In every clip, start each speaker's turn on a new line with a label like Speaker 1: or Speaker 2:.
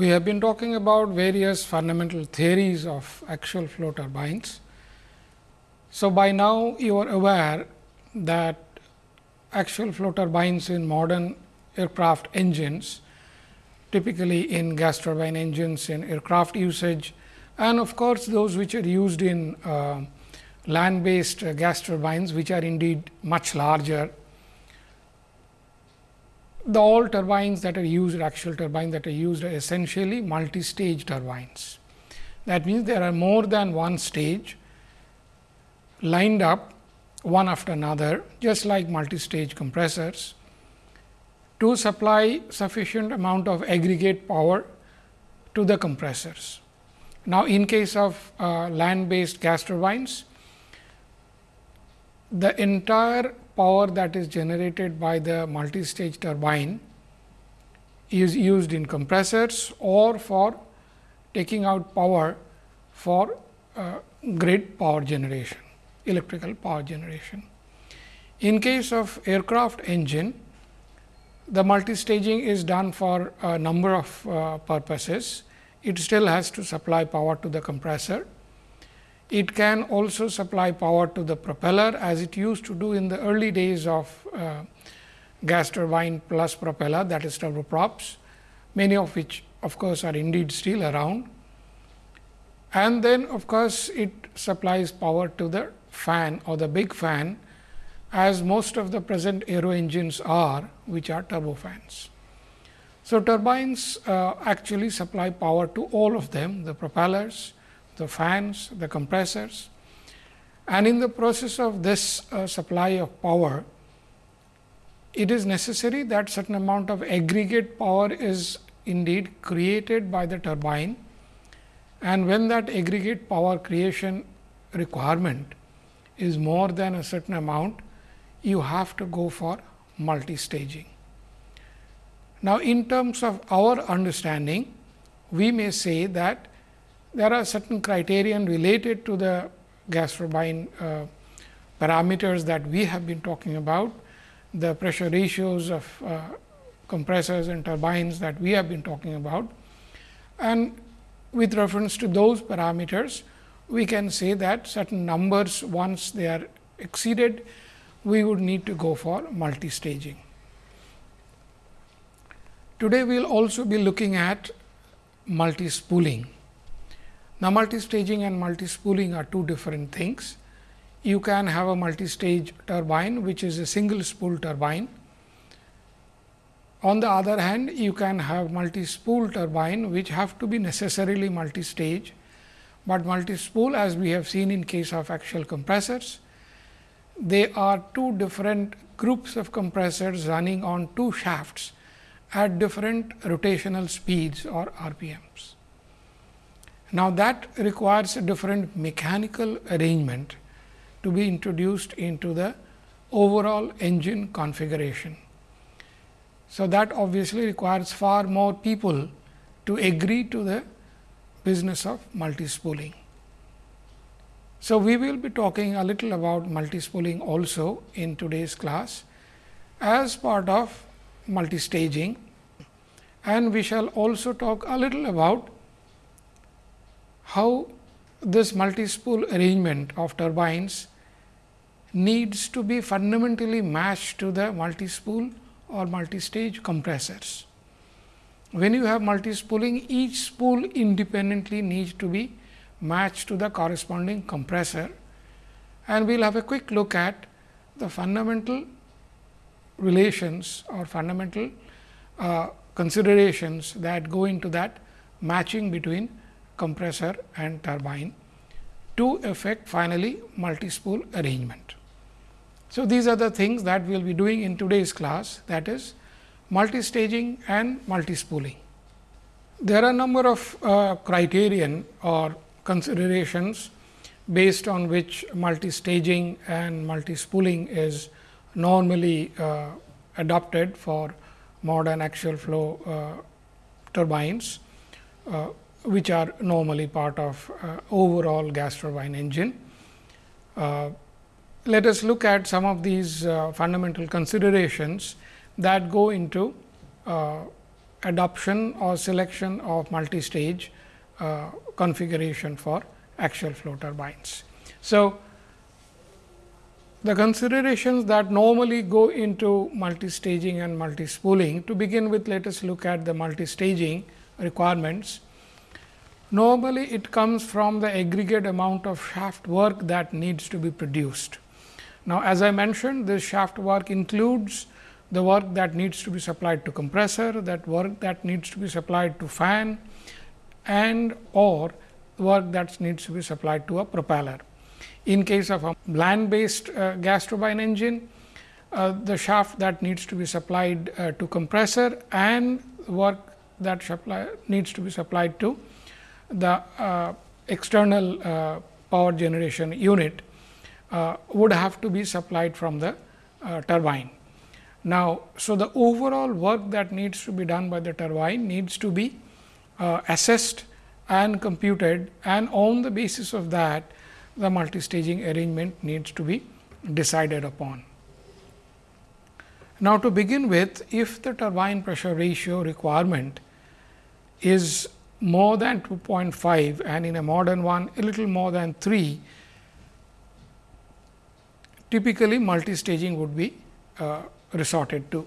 Speaker 1: we have been talking about various fundamental theories of axial flow turbines. So, by now you are aware that axial flow turbines in modern aircraft engines, typically in gas turbine engines in aircraft usage and of course, those which are used in uh, land based uh, gas turbines, which are indeed much larger the all turbines that are used axial turbines that are used are essentially multi-stage turbines. That means, there are more than one stage lined up one after another just like multi-stage compressors to supply sufficient amount of aggregate power to the compressors. Now, in case of uh, land based gas turbines, the entire power that is generated by the multi-stage turbine is used in compressors or for taking out power for uh, grid power generation, electrical power generation. In case of aircraft engine, the multi-staging is done for a number of uh, purposes. It still has to supply power to the compressor it can also supply power to the propeller as it used to do in the early days of uh, gas turbine plus propeller that is turboprops, many of which of course, are indeed still around. And then of course, it supplies power to the fan or the big fan as most of the present aero engines are which are turbofans. So, turbines uh, actually supply power to all of them the propellers, the fans, the compressors. And in the process of this uh, supply of power, it is necessary that certain amount of aggregate power is indeed created by the turbine. And when that aggregate power creation requirement is more than a certain amount, you have to go for multi-staging. Now, in terms of our understanding, we may say that there are certain criterion related to the gas turbine uh, parameters that we have been talking about, the pressure ratios of uh, compressors and turbines that we have been talking about. And with reference to those parameters, we can say that certain numbers once they are exceeded, we would need to go for multi-staging. Today, we will also be looking at multi-spooling. Now, multi-staging and multi-spooling are two different things. You can have a multi-stage turbine, which is a single spool turbine. On the other hand, you can have multi-spool turbine, which have to be necessarily multi-stage, but multi-spool as we have seen in case of axial compressors, they are two different groups of compressors running on two shafts at different rotational speeds or RPMs. Now, that requires a different mechanical arrangement to be introduced into the overall engine configuration. So, that obviously requires far more people to agree to the business of multi-spooling. So, we will be talking a little about multi-spooling also in today's class as part of multi-staging and we shall also talk a little about how this multi-spool arrangement of turbines needs to be fundamentally matched to the multi-spool or multi-stage compressors. When you have multi-spooling, each spool independently needs to be matched to the corresponding compressor and we will have a quick look at the fundamental relations or fundamental uh, considerations that go into that matching between compressor and turbine to effect finally multi-spool arrangement. So, these are the things that we will be doing in today's class that is multi-staging and multi-spooling. There are a number of uh, criterion or considerations based on which multi-staging and multi-spooling is normally uh, adopted for modern axial flow uh, turbines. Which are normally part of uh, overall gas turbine engine. Uh, let us look at some of these uh, fundamental considerations that go into uh, adoption or selection of multi-stage uh, configuration for axial flow turbines. So, the considerations that normally go into multi-staging and multi-spooling. To begin with, let us look at the multi-staging requirements. Normally, it comes from the aggregate amount of shaft work that needs to be produced. Now, as I mentioned, this shaft work includes the work that needs to be supplied to compressor, that work that needs to be supplied to fan and or work that needs to be supplied to a propeller. In case of a land based uh, gas turbine engine, uh, the shaft that needs to be supplied uh, to compressor and work that supply needs to be supplied to the uh, external uh, power generation unit uh, would have to be supplied from the turbine. Now, so the overall work that needs to be done by the turbine needs to be assessed and computed and on the basis of that the multi-staging arrangement needs to be decided upon. Now, to begin with, if the turbine pressure ratio requirement is more than 2.5 and in a modern one a little more than 3, typically multi-staging would be uh, resorted to.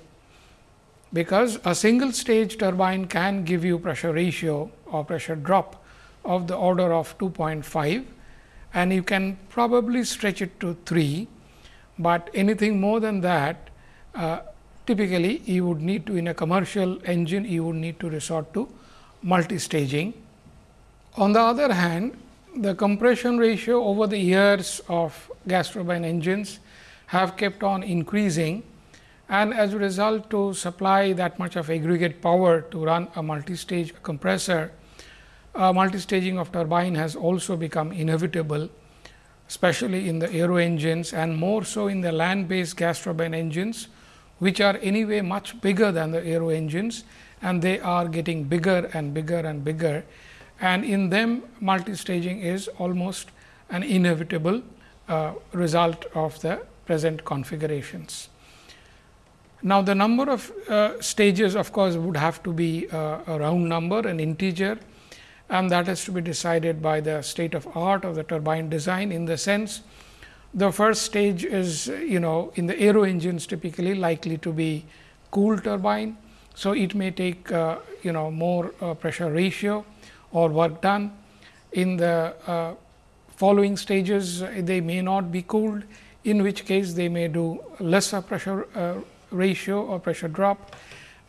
Speaker 1: Because a single stage turbine can give you pressure ratio or pressure drop of the order of 2.5 and you can probably stretch it to 3, but anything more than that uh, typically you would need to in a commercial engine you would need to resort to multi-staging. On the other hand, the compression ratio over the years of gas turbine engines have kept on increasing and as a result to supply that much of aggregate power to run a multi-stage compressor, uh, multi-staging of turbine has also become inevitable, especially in the aero engines and more so in the land based gas turbine engines, which are anyway much bigger than the aero engines and they are getting bigger and bigger and bigger and in them multi-staging is almost an inevitable uh, result of the present configurations. Now, the number of uh, stages of course, would have to be uh, a round number an integer and that has to be decided by the state of art of the turbine design in the sense the first stage is you know in the aero engines typically likely to be cool turbine so, it may take uh, you know more uh, pressure ratio or work done in the uh, following stages they may not be cooled in which case they may do lesser pressure uh, ratio or pressure drop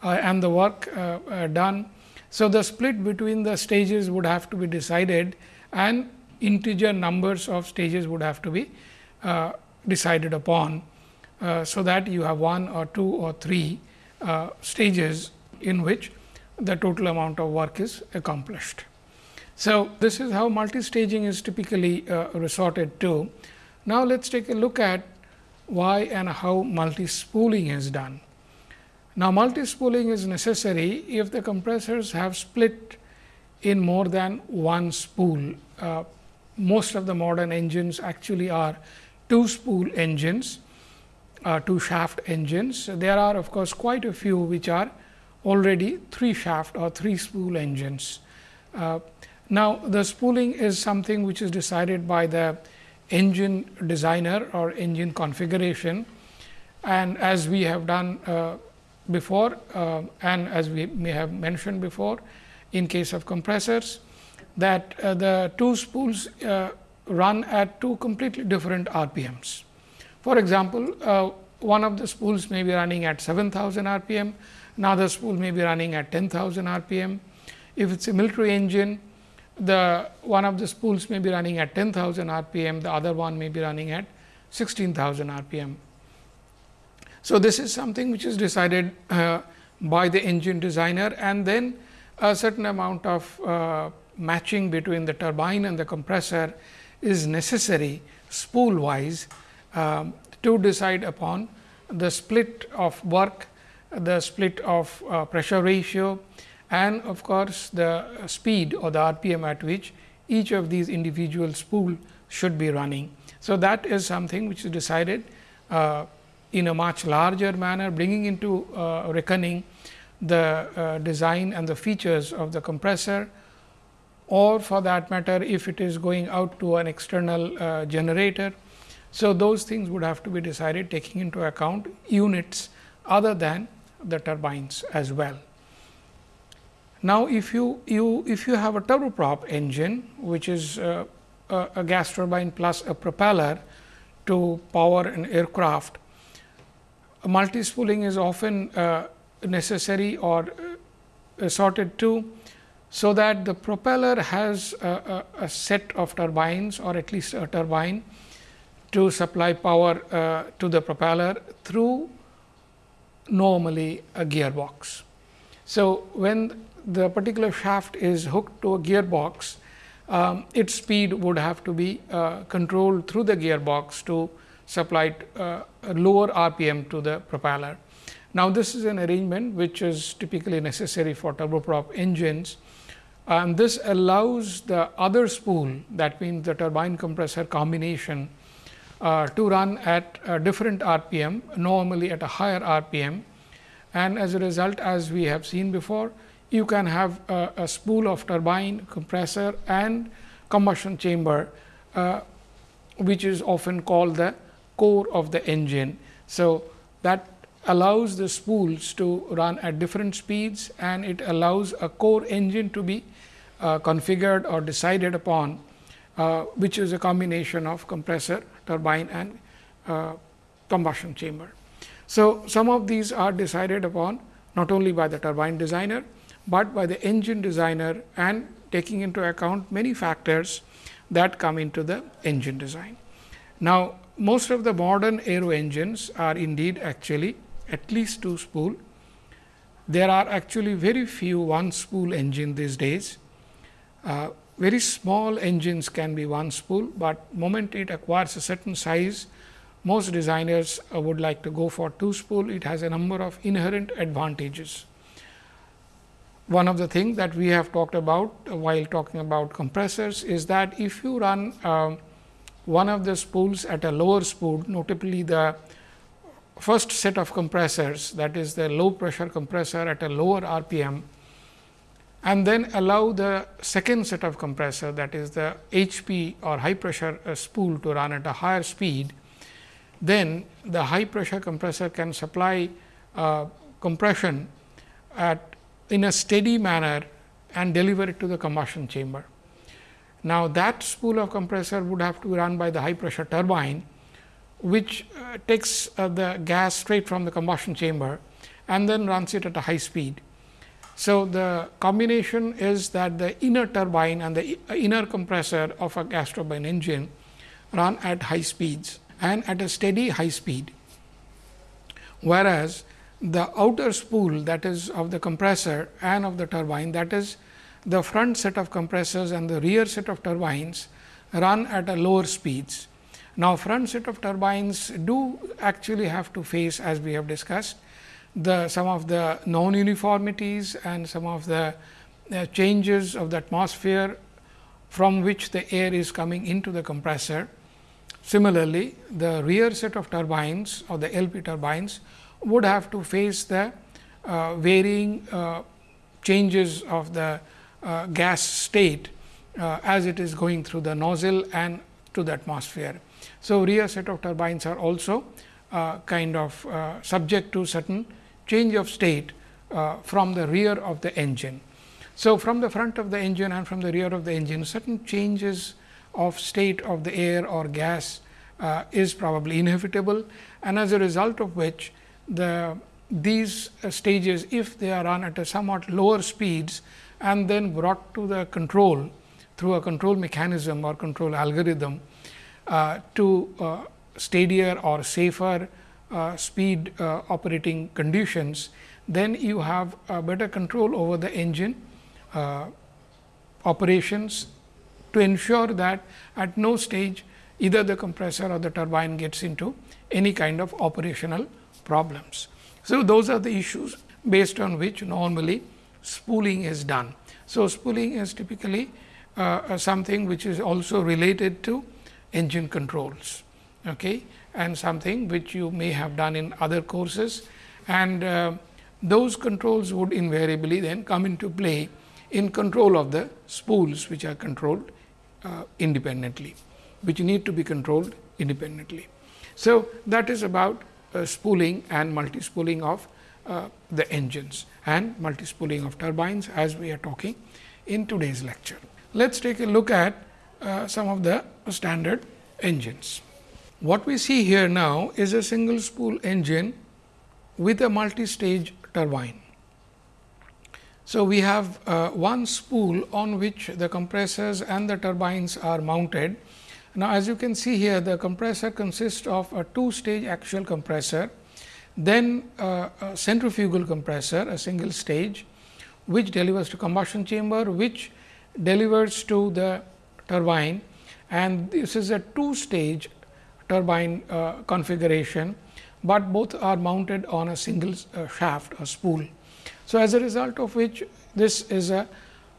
Speaker 1: uh, and the work uh, done. So, the split between the stages would have to be decided and integer numbers of stages would have to be decided upon. so, that you have one or two or three uh, stages in which the total amount of work is accomplished. So, this is how multi-staging is typically uh, resorted to. Now, let us take a look at why and how multi-spooling is done. Now, multi-spooling is necessary if the compressors have split in more than one spool. Uh, most of the modern engines actually are two spool engines uh, two shaft engines. There are of course, quite a few which are already three shaft or three spool engines. Uh, now, the spooling is something which is decided by the engine designer or engine configuration and as we have done uh, before uh, and as we may have mentioned before in case of compressors that uh, the two spools uh, run at two completely different RPMs. For example, uh, one of the spools may be running at 7000 rpm, another spool may be running at 10,000 rpm. If it is a military engine, the one of the spools may be running at 10,000 rpm, the other one may be running at 16,000 rpm. So, this is something which is decided uh, by the engine designer and then a certain amount of uh, matching between the turbine and the compressor is necessary spool wise um, to decide upon the split of work, the split of uh, pressure ratio and of course, the speed or the RPM at which each of these individual spool should be running. So, that is something which is decided uh, in a much larger manner bringing into uh, reckoning the uh, design and the features of the compressor or for that matter if it is going out to an external uh, generator. So, those things would have to be decided taking into account units other than the turbines as well. Now, if you, you if you have a turboprop engine which is uh, a, a, gas turbine plus a propeller to power an aircraft, multi spooling is often uh, necessary or uh, assorted to so that the propeller has a, a, a, set of turbines or at least a turbine to supply power uh, to the propeller through normally a gearbox. So, when the particular shaft is hooked to a gearbox, um, its speed would have to be uh, controlled through the gearbox to supply uh, lower RPM to the propeller. Now, this is an arrangement which is typically necessary for turboprop engines and this allows the other spool that means the turbine compressor combination uh, to run at a different RPM normally at a higher RPM and as a result as we have seen before you can have a, a spool of turbine compressor and combustion chamber uh, which is often called the core of the engine. So, that allows the spools to run at different speeds and it allows a core engine to be uh, configured or decided upon, uh, which is a combination of compressor, turbine and uh, combustion chamber. So, some of these are decided upon not only by the turbine designer, but by the engine designer and taking into account many factors that come into the engine design. Now, most of the modern aero engines are indeed actually at least two spool. There are actually very few one spool engine these days uh, very small engines can be one spool, but moment it acquires a certain size, most designers uh, would like to go for two spool. It has a number of inherent advantages. One of the things that we have talked about uh, while talking about compressors is that if you run uh, one of the spools at a lower spool, notably the first set of compressors that is the low pressure compressor at a lower RPM and then allow the second set of compressor that is the HP or high pressure uh, spool to run at a higher speed, then the high pressure compressor can supply uh, compression at in a steady manner and deliver it to the combustion chamber. Now, that spool of compressor would have to be run by the high pressure turbine, which uh, takes uh, the gas straight from the combustion chamber and then runs it at a high speed. So, the combination is that the inner turbine and the uh, inner compressor of a gas turbine engine run at high speeds and at a steady high speed, whereas the outer spool that is of the compressor and of the turbine that is the front set of compressors and the rear set of turbines run at a lower speeds. Now, front set of turbines do actually have to face as we have discussed the some of the non uniformities and some of the uh, changes of the atmosphere from which the air is coming into the compressor. Similarly, the rear set of turbines or the LP turbines would have to face the uh, varying uh, changes of the uh, gas state uh, as it is going through the nozzle and to the atmosphere. So, rear set of turbines are also uh, kind of subject to certain change of state uh, from the rear of the engine. So, from the front of the engine and from the rear of the engine certain changes of state of the air or gas uh, is probably inevitable and as a result of which the these uh, stages if they are run at a somewhat lower speeds and then brought to the control through a control mechanism or control algorithm uh, to uh, steadier or safer uh, speed uh, operating conditions, then you have better control over the engine uh, operations to ensure that at no stage either the compressor or the turbine gets into any kind of operational problems. So, those are the issues based on which normally spooling is done. So, spooling is typically uh, something which is also related to engine controls. Okay and something which you may have done in other courses. And uh, those controls would invariably then come into play in control of the spools which are controlled uh, independently, which need to be controlled independently. So, that is about uh, spooling and multi-spooling of uh, the engines and multi-spooling of turbines as we are talking in today's lecture. Let us take a look at uh, some of the standard engines. What we see here now is a single spool engine with a multi-stage turbine. So, we have uh, one spool on which the compressors and the turbines are mounted. Now, as you can see here the compressor consists of a two stage axial compressor, then uh, a centrifugal compressor a single stage which delivers to combustion chamber which delivers to the turbine and this is a two stage turbine uh, configuration, but both are mounted on a single uh, shaft or spool. So, as a result of which this is a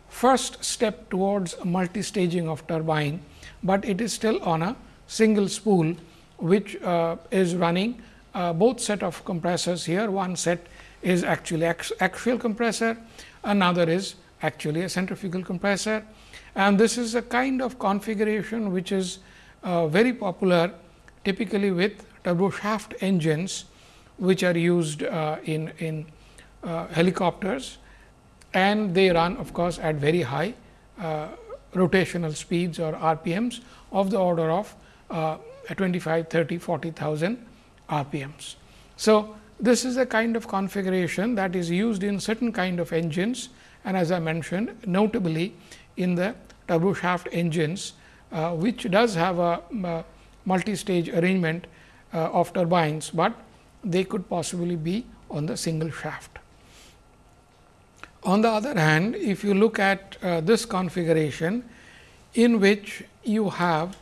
Speaker 1: first step towards multi-staging of turbine, but it is still on a single spool which uh, is running uh, both set of compressors here. One set is actually axial compressor, another is actually a centrifugal compressor and this is a kind of configuration which is uh, very popular typically with turbo shaft engines which are used uh, in, in uh, helicopters and they run of course, at very high uh, rotational speeds or RPMs of the order of uh, 25, 30, 40,000 RPMs. So, this is a kind of configuration that is used in certain kind of engines and as I mentioned notably in the turbo shaft engines, uh, which does have a, a multi-stage arrangement uh, of turbines, but they could possibly be on the single shaft. On the other hand, if you look at uh, this configuration in which you have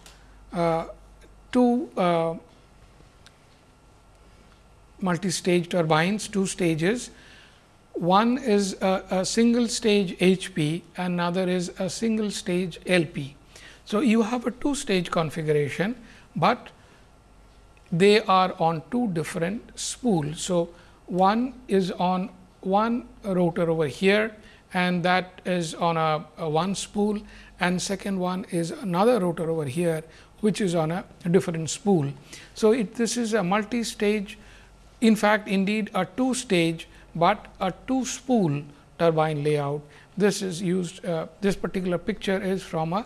Speaker 1: uh, two uh, multi-stage turbines, two stages one is a, a, single stage HP, another is a single stage LP. So, you have a two stage configuration, but they are on two different spools. So, one is on one rotor over here and that is on a, a one spool and second one is another rotor over here which is on a different spool. So, it, this is a multi stage in fact, indeed a two stage but a two spool turbine layout. This is used uh, this particular picture is from a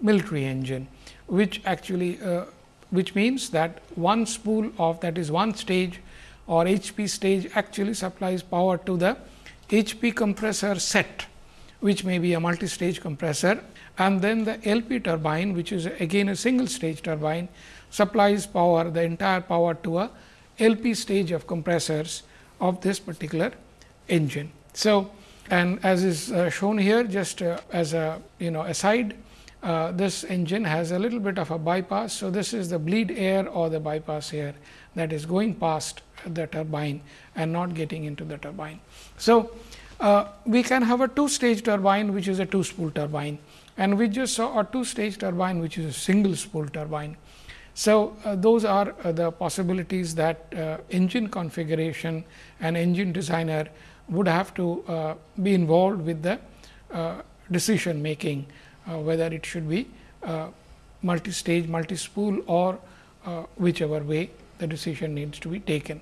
Speaker 1: military engine, which actually uh, which means that one spool of that is one stage or HP stage actually supplies power to the HP compressor set, which may be a multi-stage compressor and then the LP turbine, which is again a single stage turbine supplies power the entire power to a LP stage of compressors of this particular engine. So, and as is uh, shown here just uh, as a you know aside uh, this engine has a little bit of a bypass. So, this is the bleed air or the bypass air that is going past the turbine and not getting into the turbine. So, uh, we can have a two stage turbine which is a two spool turbine and we just saw a two stage turbine which is a single spool turbine. So, uh, those are uh, the possibilities that uh, engine configuration and engine designer would have to uh, be involved with the uh, decision making, Uh, whether it should be uh, multi-stage, multi-spool or uh, whichever way the decision needs to be taken.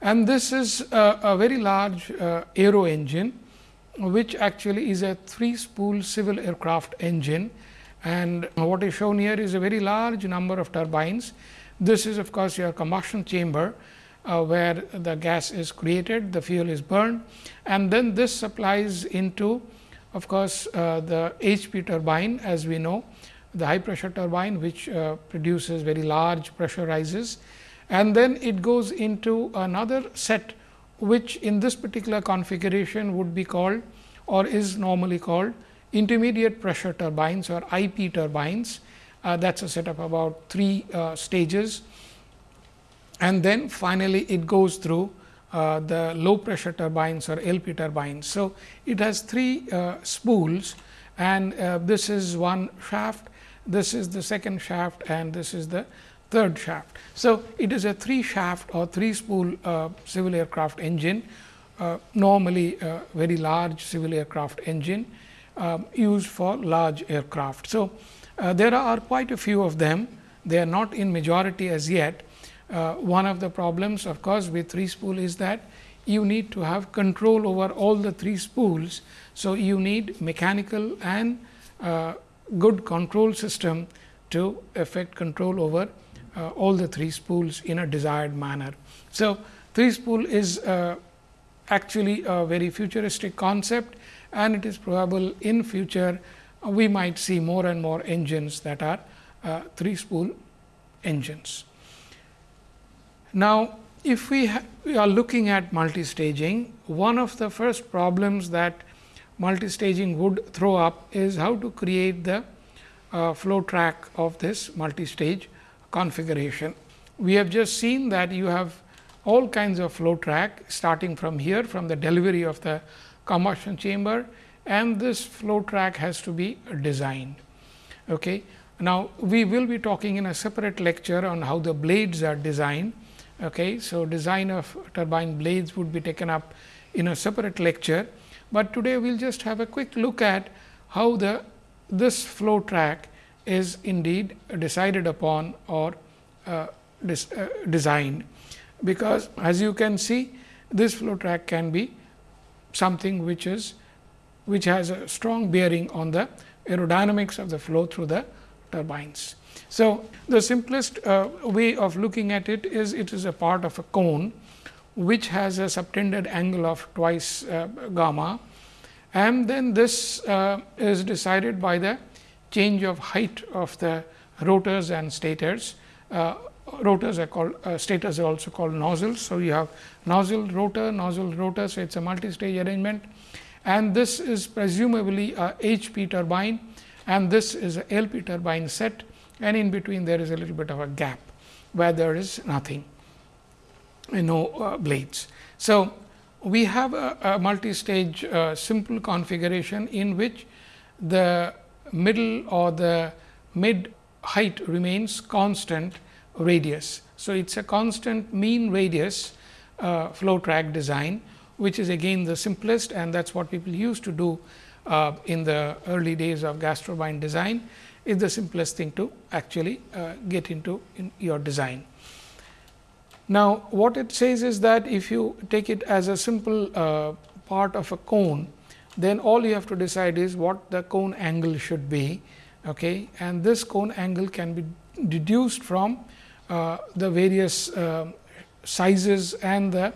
Speaker 1: And this is a, a very large aero engine, which actually is a three spool civil aircraft engine and what is shown here is a very large number of turbines. This is of course, your combustion chamber uh, where the gas is created, the fuel is burned and then this supplies into of course, uh, the HP turbine as we know the high pressure turbine which uh, produces very large pressure rises and then it goes into another set which in this particular configuration would be called or is normally called intermediate pressure turbines or IP turbines uh, that is a set of about three uh, stages. And then finally, it goes through uh, the low pressure turbines or LP turbines. So, it has three uh, spools and uh, this is one shaft, this is the second shaft and this is the third shaft. So, it is a three shaft or three spool uh, civil aircraft engine uh, normally very large civil aircraft engine um, used for large aircraft. So, there are quite a few of them, they are not in majority as yet. Uh, one of the problems of course, with three spool is that you need to have control over all the three spools. So, you need mechanical and uh, good control system to effect control over uh, all the three spools in a desired manner. So, three spool is uh, actually a very futuristic concept and it is probable in future we might see more and more engines that are uh, three spool engines. Now, if we, we are looking at multi-staging, one of the first problems that multi-staging would throw up is how to create the uh, flow track of this multi-stage configuration. We have just seen that you have all kinds of flow track starting from here from the delivery of the combustion chamber and this flow track has to be designed. Okay. Now, we will be talking in a separate lecture on how the blades are designed. Okay. So, design of turbine blades would be taken up in a separate lecture, but today we will just have a quick look at how the this flow track is indeed decided upon or uh, dis, uh, designed because as you can see this flow track can be something which is which has a strong bearing on the aerodynamics of the flow through the turbines. So, the simplest uh, way of looking at it is it is a part of a cone which has a subtended angle of twice uh, gamma. And then this uh, is decided by the change of height of the rotors and stators. Uh, rotors are called uh, stators are also called nozzles. So, you have nozzle rotor, nozzle rotor. So, it is a multi-stage arrangement. And this is presumably a HP turbine. And this is a LP turbine set and in between there is a little bit of a gap where there is nothing no uh, blades. So, we have a, a multi-stage uh, simple configuration in which the middle or the mid height remains constant radius. So, it is a constant mean radius uh, flow track design, which is again the simplest and that is what people used to do uh, in the early days of gas turbine design is the simplest thing to actually uh, get into in your design. Now, what it says is that if you take it as a simple uh, part of a cone, then all you have to decide is what the cone angle should be okay, and this cone angle can be deduced from uh, the various uh, sizes and the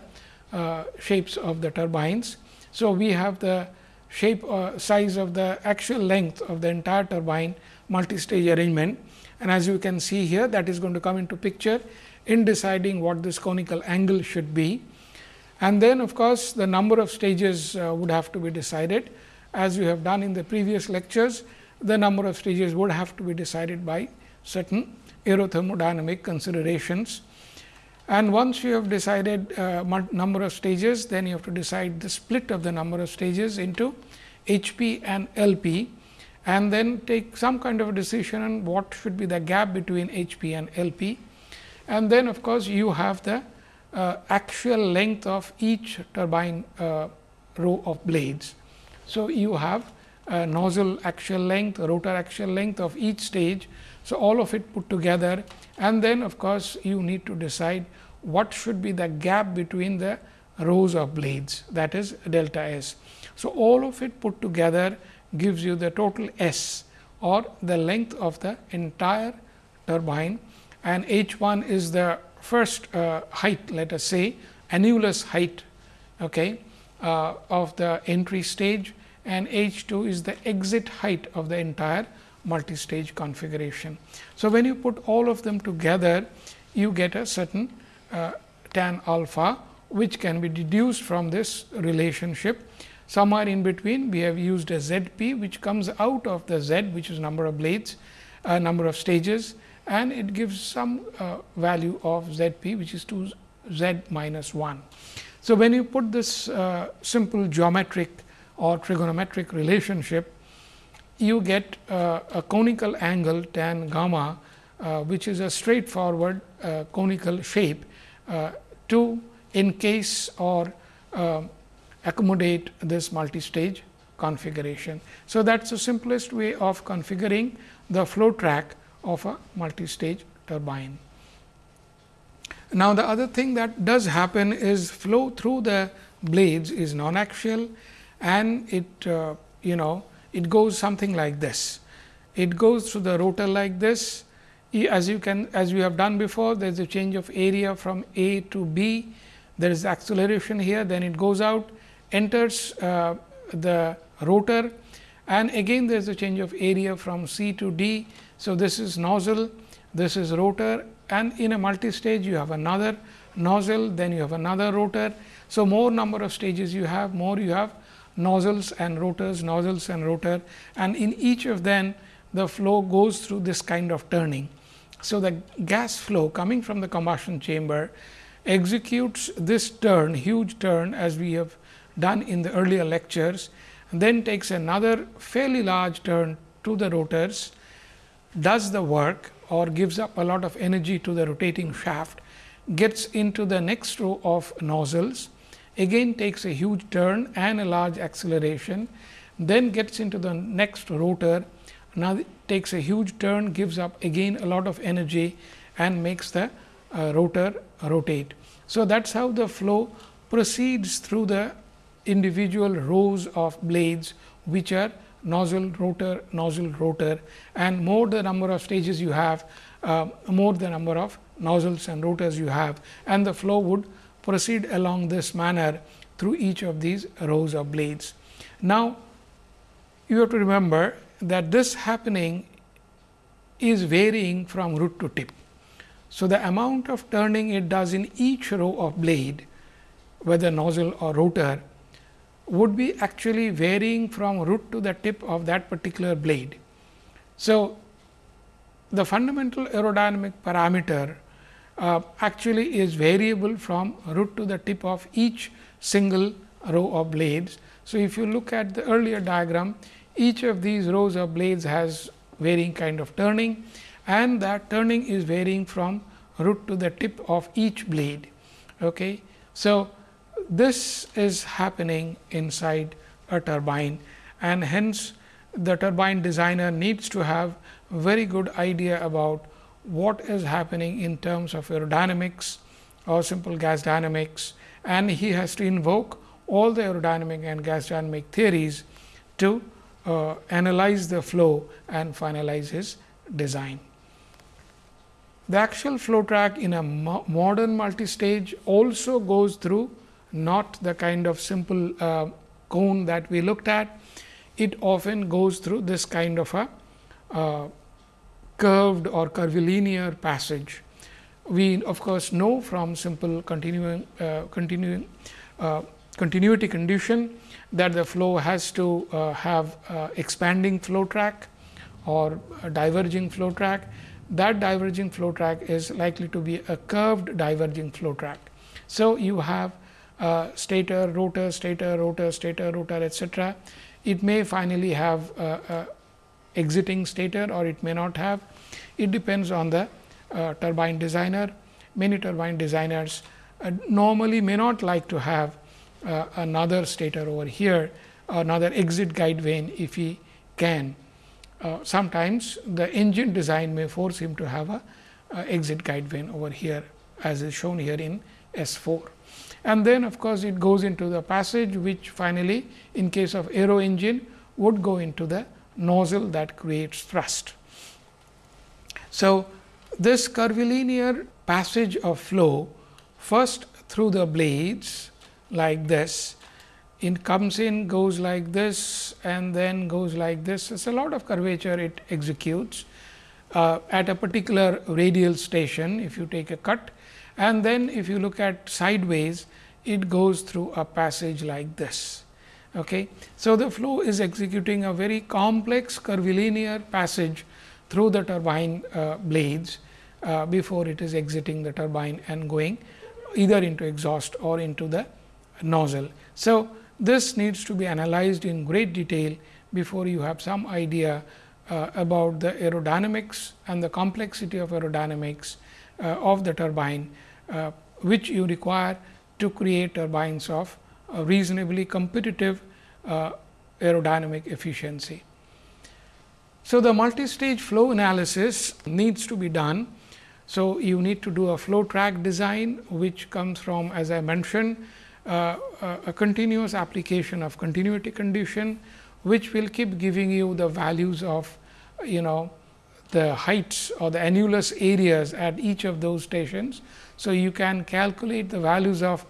Speaker 1: uh, shapes of the turbines. So, we have the shape size of the actual length of the entire turbine multi-stage arrangement and as you can see here that is going to come into picture in deciding what this conical angle should be. And then of course, the number of stages uh, would have to be decided as we have done in the previous lectures the number of stages would have to be decided by certain aerothermodynamic considerations. And once you have decided uh, number of stages, then you have to decide the split of the number of stages into H p and L p and then take some kind of a decision on what should be the gap between H p and L p. And then of course, you have the uh, actual length of each turbine uh, row of blades. So, you have nozzle axial length, rotor axial length of each stage so, all of it put together and then of course, you need to decide what should be the gap between the rows of blades that is delta s. So, all of it put together gives you the total S or the length of the entire turbine and H 1 is the first uh, height let us say annulus height okay, uh, of the entry stage and H 2 is the exit height of the entire multi-stage configuration. So, when you put all of them together, you get a certain uh, tan alpha, which can be deduced from this relationship. Somewhere in between, we have used a Z p, which comes out of the Z, which is number of blades, uh, number of stages and it gives some uh, value of Z p, which is 2 Z minus 1. So, when you put this uh, simple geometric or trigonometric relationship you get uh, a conical angle tan gamma, uh, which is a straightforward uh, conical shape to encase or accommodate this multi-stage configuration. So, that is the simplest way of configuring the flow track of a multi-stage turbine. Now, the other thing that does happen is flow through the blades is non-axial and it uh, you know it goes something like this. It goes through the rotor like this as you can as we have done before there is a change of area from A to B there is acceleration here then it goes out enters uh, the rotor and again there is a change of area from C to D. So, this is nozzle, this is rotor and in a multi-stage you have another nozzle, then you have another rotor. So, more number of stages you have, more you have nozzles and rotors, nozzles and rotor and in each of them the flow goes through this kind of turning. So, the gas flow coming from the combustion chamber executes this turn, huge turn as we have done in the earlier lectures and then takes another fairly large turn to the rotors, does the work or gives up a lot of energy to the rotating shaft, gets into the next row of nozzles, again takes a huge turn and a large acceleration, then gets into the next rotor, now takes a huge turn, gives up again a lot of energy and makes the uh, rotor rotate. So, that is how the flow proceeds through the individual rows of blades which are nozzle rotor nozzle rotor and more the number of stages you have uh, more the number of nozzles and rotors you have and the flow would proceed along this manner through each of these rows of blades. Now, you have to remember that this happening is varying from root to tip. So, the amount of turning it does in each row of blade whether nozzle or rotor would be actually varying from root to the tip of that particular blade. So, the fundamental aerodynamic parameter uh, actually is variable from root to the tip of each single row of blades. So, if you look at the earlier diagram, each of these rows of blades has varying kind of turning and that turning is varying from root to the tip of each blade. Okay. So, this is happening inside a turbine and hence the turbine designer needs to have very good idea about what is happening in terms of aerodynamics or simple gas dynamics and he has to invoke all the aerodynamic and gas dynamic theories to uh, analyze the flow and finalize his design. The actual flow track in a mo modern multi-stage also goes through not the kind of simple uh, cone that we looked at. It often goes through this kind of a uh, curved or curvilinear passage. We of course, know from simple continuing, uh, continuing uh, continuity condition that the flow has to uh, have expanding flow track or diverging flow track. That diverging flow track is likely to be a curved diverging flow track. So, you have uh, stator, rotor, stator, rotor, stator, rotor etc. It may finally have uh, uh, exiting stator or it may not have. It depends on the uh, turbine designer. Many turbine designers uh, normally may not like to have uh, another stator over here, another exit guide vane if he can. sometimes the engine design may force him to have a exit guide vane over here as is shown here in S 4 and then of course, it goes into the passage which finally in case of aero engine would go into the nozzle that creates thrust. So, this curvilinear passage of flow first through the blades like this it comes in goes like this and then goes like this. It is a lot of curvature it executes uh, at a particular radial station if you take a cut and then if you look at sideways it goes through a passage like this. Okay. So, the flow is executing a very complex curvilinear passage through the turbine uh, blades uh, before it is exiting the turbine and going either into exhaust or into the nozzle. So, this needs to be analyzed in great detail before you have some idea uh, about the aerodynamics and the complexity of aerodynamics uh, of the turbine uh, which you require to create turbines of reasonably competitive uh, aerodynamic efficiency. So, the multi-stage flow analysis needs to be done. So, you need to do a flow track design which comes from as I mentioned uh, a continuous application of continuity condition which will keep giving you the values of you know the heights or the annulus areas at each of those stations. So, you can calculate the values of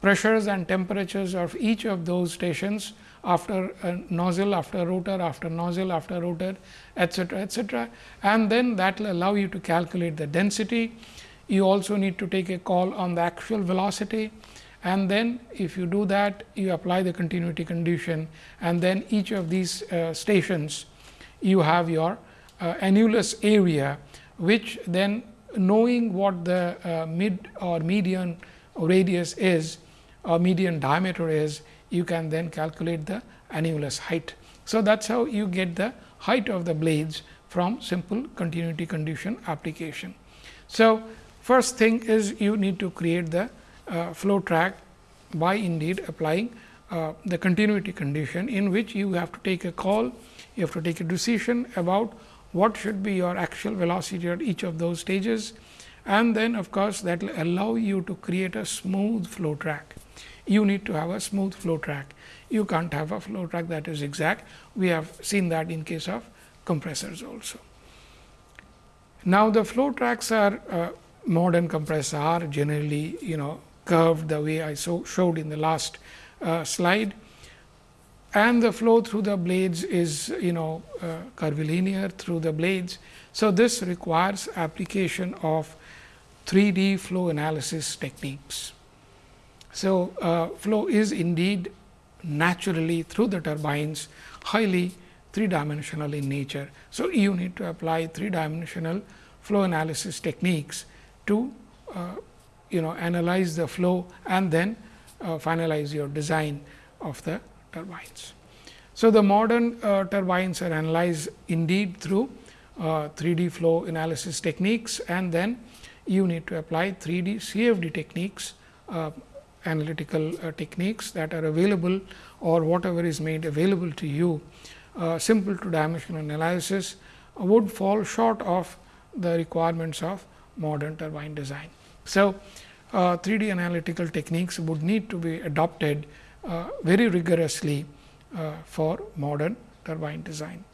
Speaker 1: pressures and temperatures of each of those stations after a nozzle, after rotor, after nozzle, after rotor, etcetera, etcetera. And then that will allow you to calculate the density. You also need to take a call on the actual velocity and then if you do that you apply the continuity condition and then each of these uh, stations you have your uh, annulus area which then knowing what the uh, mid or median radius is or median diameter is you can then calculate the annulus height. So, that is how you get the height of the blades from simple continuity condition application. So, first thing is you need to create the uh, flow track by indeed applying uh, the continuity condition in which you have to take a call, you have to take a decision about what should be your actual velocity at each of those stages and then of course, that will allow you to create a smooth flow track. You need to have a smooth flow track. You can't have a flow track that is exact. We have seen that in case of compressors also. Now, the flow tracks are uh, modern compressors are generally you know curved the way I so showed in the last uh, slide and the flow through the blades is you know uh, curvilinear through the blades. So, this requires application of 3 D flow analysis techniques. So, uh, flow is indeed naturally through the turbines highly three dimensional in nature. So, you need to apply three dimensional flow analysis techniques to uh, you know analyze the flow and then uh, finalize your design of the turbines. So, the modern uh, turbines are analyzed indeed through uh, 3 D flow analysis techniques and then you need to apply 3 D CFD techniques uh, analytical uh, techniques that are available or whatever is made available to you uh, simple two dimensional analysis would fall short of the requirements of modern turbine design. So, uh, 3 D analytical techniques would need to be adopted uh, very rigorously uh, for modern turbine design.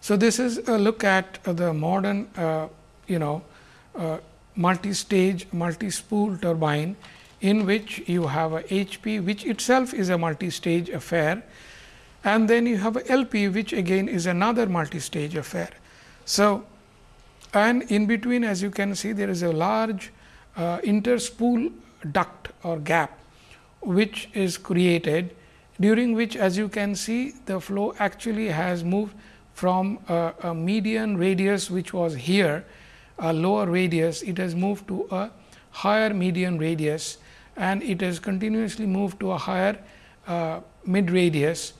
Speaker 1: So, this is a look at the modern uh, you know uh, multi-stage multi-spool turbine in which you have a HP which itself is a multi-stage affair and then you have a LP which again is another multi-stage affair. So, and in between as you can see there is a large uh, interspool duct or gap which is created during which as you can see the flow actually has moved from a, a median radius which was here a lower radius it has moved to a higher median radius and it has continuously moved to a higher uh, mid radius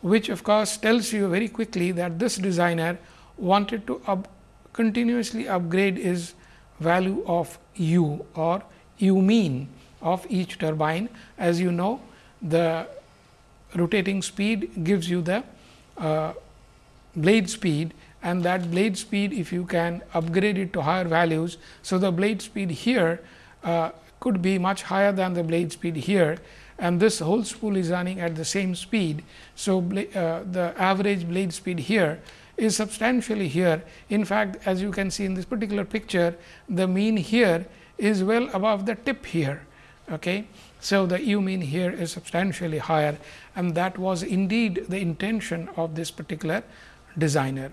Speaker 1: which of course tells you very quickly that this designer wanted to up continuously upgrade his value of u or u mean of each turbine. As you know, the rotating speed gives you the uh, blade speed and that blade speed if you can upgrade it to higher values. So, the blade speed here uh, could be much higher than the blade speed here and this whole spool is running at the same speed. So, uh, the average blade speed here is substantially here. In fact, as you can see in this particular picture, the mean here is well above the tip here. Okay. So, the u mean here is substantially higher and that was indeed the intention of this particular designer.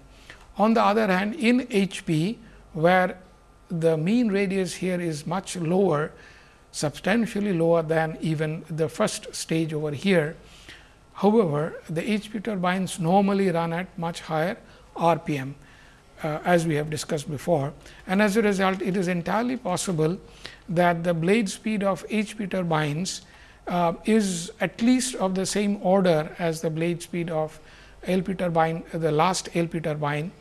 Speaker 1: On the other hand, in HP where the mean radius here is much lower, substantially lower than even the first stage over here. However, the HP turbines normally run at much higher RPM uh, as we have discussed before. And as a result, it is entirely possible that the blade speed of HP turbines uh, is at least of the same order as the blade speed of LP turbine, the last LP turbine,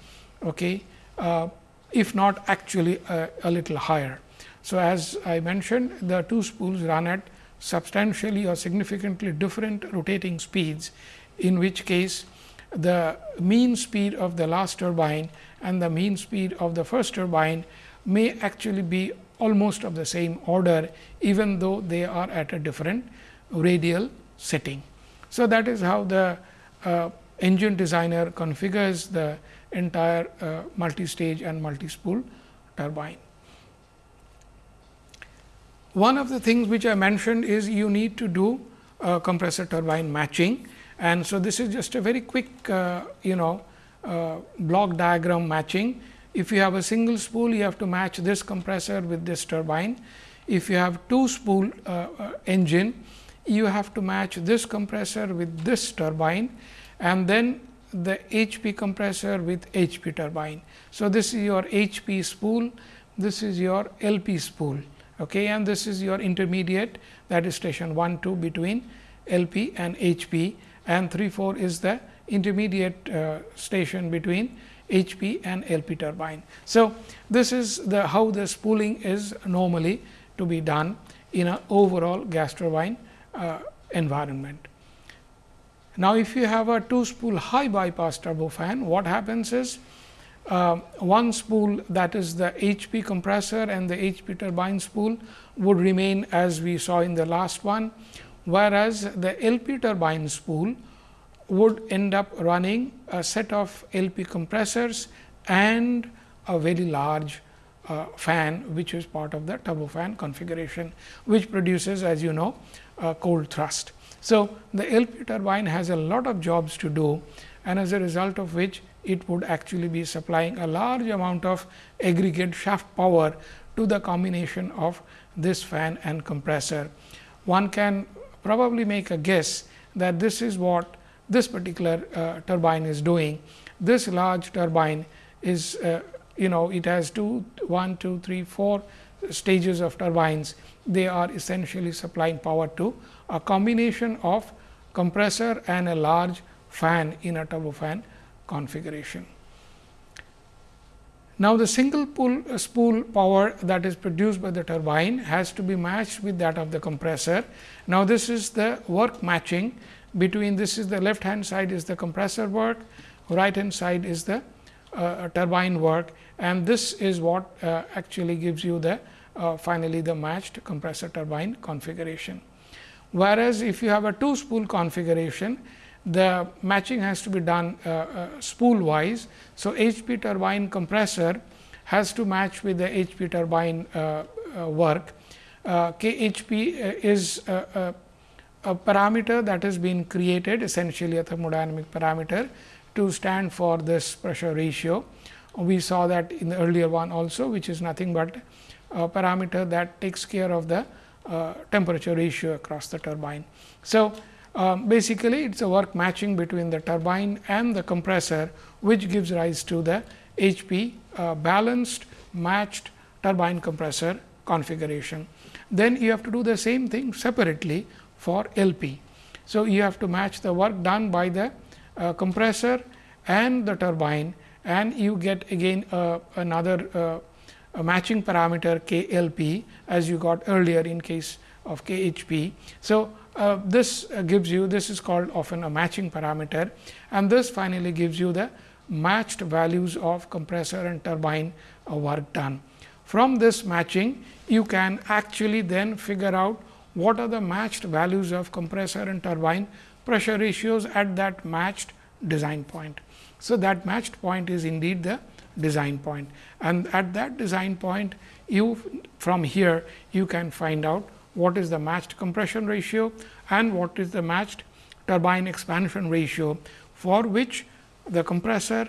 Speaker 1: okay, uh, if not actually a, a, little higher. So, as I mentioned the two spools run at substantially or significantly different rotating speeds, in which case the mean speed of the last turbine and the mean speed of the first turbine may actually be almost of the same order, even though they are at a different radial setting. So, that is how the uh, engine designer configures the entire uh, multi-stage and multi-spool turbine. One of the things which I mentioned is you need to do uh, compressor turbine matching and so this is just a very quick uh, you know uh, block diagram matching. If you have a single spool you have to match this compressor with this turbine. If you have two spool uh, uh, engine you have to match this compressor with this turbine and then the HP compressor with HP turbine. So, this is your HP spool, this is your LP spool okay, and this is your intermediate that is station 1 2 between LP and HP and 3 4 is the intermediate uh, station between HP and LP turbine. So, this is the how the spooling is normally to be done in an overall gas turbine uh, environment. Now, if you have a two spool high bypass turbofan, what happens is uh, one spool that is the HP compressor and the HP turbine spool would remain as we saw in the last one, whereas the LP turbine spool would end up running a set of LP compressors and a very large uh, fan which is part of the turbofan configuration, which produces as you know cold thrust. So, the LP turbine has a lot of jobs to do and as a result of which it would actually be supplying a large amount of aggregate shaft power to the combination of this fan and compressor. One can probably make a guess that this is what this particular uh, turbine is doing. This large turbine is uh, you know it has two, one, two, three, four stages of turbines. They are essentially supplying power to a combination of compressor and a large fan in a turbofan configuration. Now, the single pull, uh, spool power that is produced by the turbine has to be matched with that of the compressor. Now, this is the work matching between this is the left hand side is the compressor work, right hand side is the uh, turbine work and this is what uh, actually gives you the uh, finally, the matched compressor turbine configuration. Whereas, if you have a two spool configuration, the matching has to be done uh, uh, spool wise. So, HP turbine compressor has to match with the HP turbine uh, uh work. Uh, KHP uh, is a, parameter that has been created essentially a thermodynamic parameter to stand for this pressure ratio. We saw that in the earlier one also which is nothing but a parameter that takes care of the temperature ratio across the turbine. So, um, basically, it is a work matching between the turbine and the compressor, which gives rise to the HP uh, balanced matched turbine compressor configuration. Then you have to do the same thing separately for LP. So, you have to match the work done by the uh, compressor and the turbine and you get again uh, another uh, matching parameter K L P as you got earlier in case of K H P. So, uh, this uh, gives you this is called often a matching parameter and this finally gives you the matched values of compressor and turbine uh, work done. From this matching you can actually then figure out what are the matched values of compressor and turbine pressure ratios at that matched design point. So, that matched point is indeed the design point and at that design point you from here you can find out what is the matched compression ratio and what is the matched turbine expansion ratio for which the compressor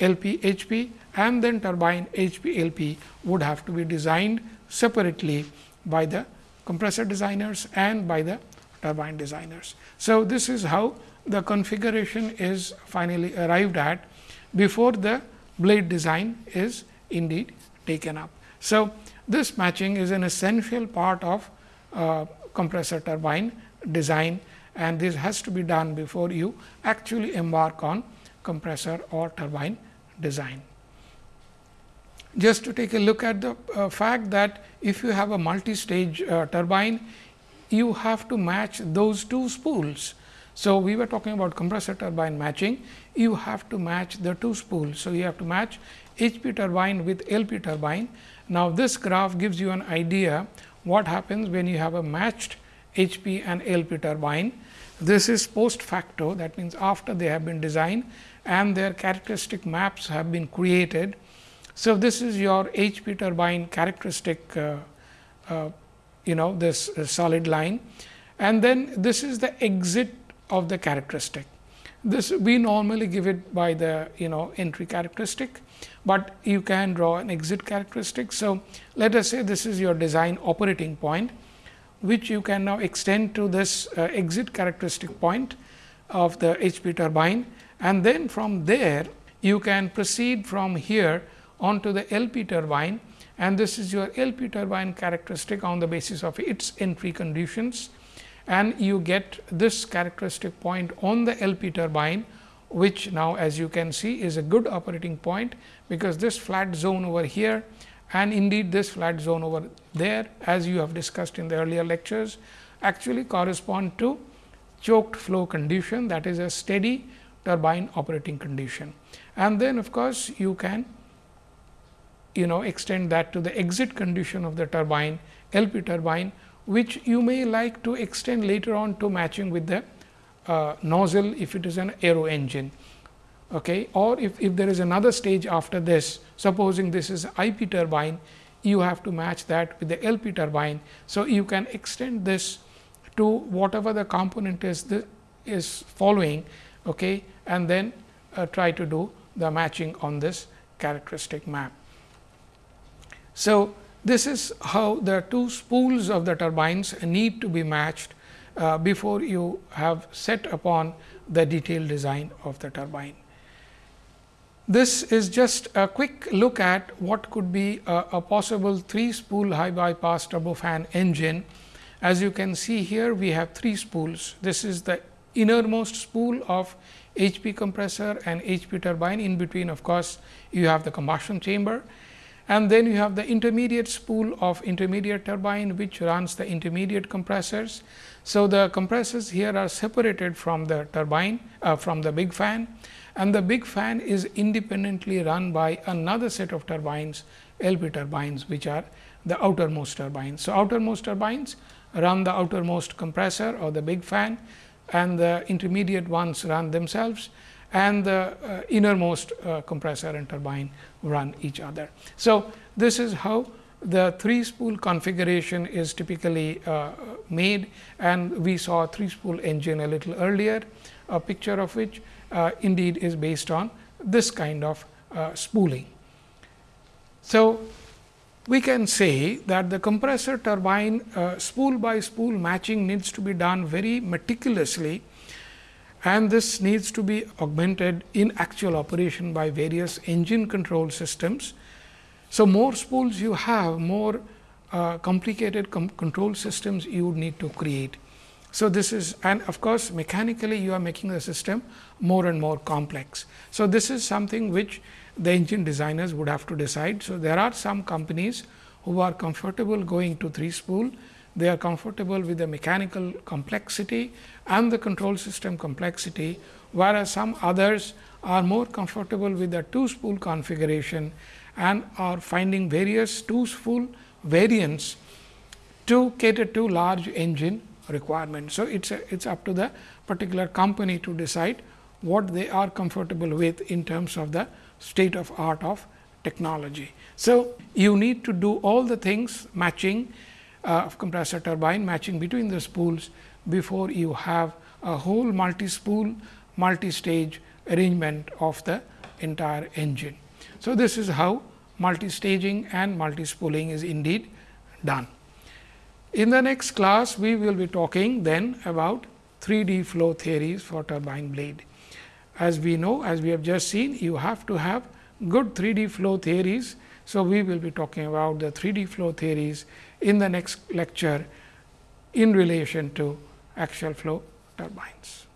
Speaker 1: LP HP and then turbine HP LP would have to be designed separately by the compressor designers and by the turbine designers. So, this is how the configuration is finally arrived at before the blade design is indeed taken up. So, this matching is an essential part of uh, compressor turbine design and this has to be done before you actually embark on compressor or turbine design. Just to take a look at the uh, fact that if you have a multi-stage uh, turbine, you have to match those two spools. So, we were talking about compressor turbine matching, you have to match the two spools. So, you have to match HP turbine with LP turbine. Now, this graph gives you an idea what happens when you have a matched HP and LP turbine. This is post facto that means, after they have been designed and their characteristic maps have been created. So, this is your HP turbine characteristic uh, uh, you know this uh, solid line and then this is the exit of the characteristic. This we normally give it by the you know entry characteristic, but you can draw an exit characteristic. So, let us say this is your design operating point, which you can now extend to this uh, exit characteristic point of the HP turbine and then from there you can proceed from here onto the LP turbine and this is your LP turbine characteristic on the basis of its entry conditions and you get this characteristic point on the LP turbine, which now as you can see is a good operating point, because this flat zone over here and indeed this flat zone over there as you have discussed in the earlier lectures actually correspond to choked flow condition that is a steady turbine operating condition. And then of course, you can you know extend that to the exit condition of the turbine LP turbine which you may like to extend later on to matching with the uh, nozzle if it is an aero engine. Okay. Or if, if there is another stage after this, supposing this is IP turbine, you have to match that with the LP turbine. So, you can extend this to whatever the component is the, is following okay, and then uh, try to do the matching on this characteristic map. So, this is how the two spools of the turbines need to be matched uh, before you have set upon the detailed design of the turbine. This is just a quick look at what could be a, a possible 3 spool high bypass turbofan engine. As you can see here, we have 3 spools. This is the innermost spool of HP compressor and HP turbine. In between, of course, you have the combustion chamber and then you have the intermediate spool of intermediate turbine, which runs the intermediate compressors. So, the compressors here are separated from the turbine uh, from the big fan and the big fan is independently run by another set of turbines LP turbines, which are the outermost turbines. So, outermost turbines run the outermost compressor or the big fan and the intermediate ones run themselves and the uh, innermost uh, compressor and turbine run each other. So, this is how the three spool configuration is typically uh, made and we saw a three spool engine a little earlier, a picture of which uh, indeed is based on this kind of uh, spooling. So, we can say that the compressor turbine uh, spool by spool matching needs to be done very meticulously and this needs to be augmented in actual operation by various engine control systems. So, more spools you have, more uh, complicated com control systems you would need to create. So, this is and of course, mechanically you are making the system more and more complex. So, this is something which the engine designers would have to decide. So, there are some companies who are comfortable going to 3 spool they are comfortable with the mechanical complexity and the control system complexity, whereas some others are more comfortable with the two spool configuration and are finding various two spool variants to cater to large engine requirements. So, it is it's up to the particular company to decide what they are comfortable with in terms of the state of art of technology. So, you need to do all the things matching uh, of compressor turbine matching between the spools before you have a whole multi spool multi stage arrangement of the entire engine. So, this is how multi staging and multi spooling is indeed done. In the next class, we will be talking then about 3D flow theories for turbine blade. As we know, as we have just seen, you have to have good 3D flow theories. So, we will be talking about the 3D flow theories in the next lecture in relation to axial flow turbines.